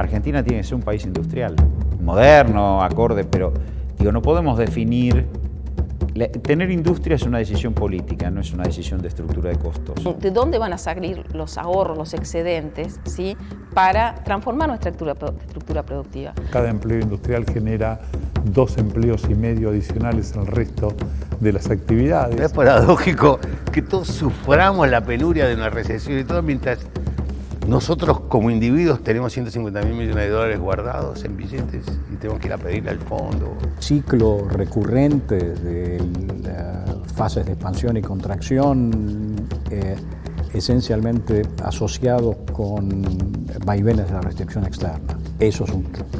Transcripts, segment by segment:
Argentina tiene que ser un país industrial, moderno, acorde, pero digo, no podemos definir Tener industria es una decisión política, no es una decisión de estructura de costos. ¿De dónde van a salir los ahorros, los excedentes, ¿sí? para transformar nuestra estructura, estructura productiva? Cada empleo industrial genera dos empleos y medio adicionales al resto de las actividades. Es paradójico que todos suframos la penuria de una recesión y todo mientras nosotros como individuos tenemos 150 mil millones de dólares guardados en billetes y tenemos que ir a pedirle al fondo. Ciclo recurrente de fases de expansión y contracción, eh, esencialmente asociados con vaivenes de la restricción externa. Eso es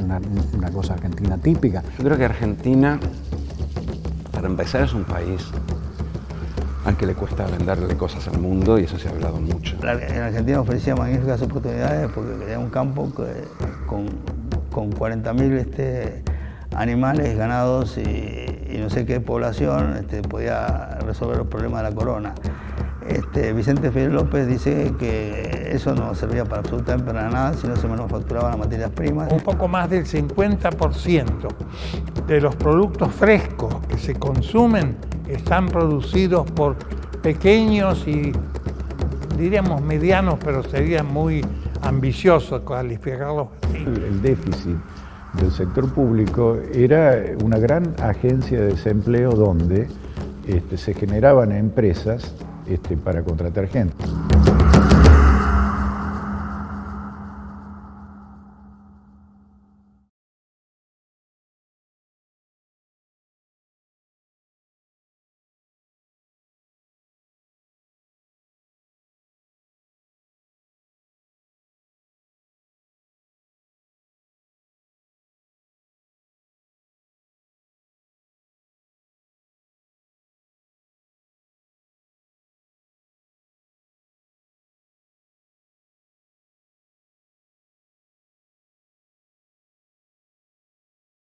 una, una cosa argentina típica. Yo creo que Argentina, para empezar, es un país al que le cuesta venderle cosas al mundo y eso se ha hablado mucho. En Argentina ofrecía magníficas oportunidades porque era un campo con, con 40.000 este, animales, ganados y, no sé qué población este, podía resolver los problemas de la corona. Este, Vicente Fidel López dice que eso no servía para absolutamente para nada si no se manufacturaban las materias primas. Un poco más del 50% de los productos frescos que se consumen están producidos por pequeños y diríamos medianos, pero sería muy ambicioso calificarlos. El déficit del sector público era una gran agencia de desempleo donde este, se generaban empresas este, para contratar gente.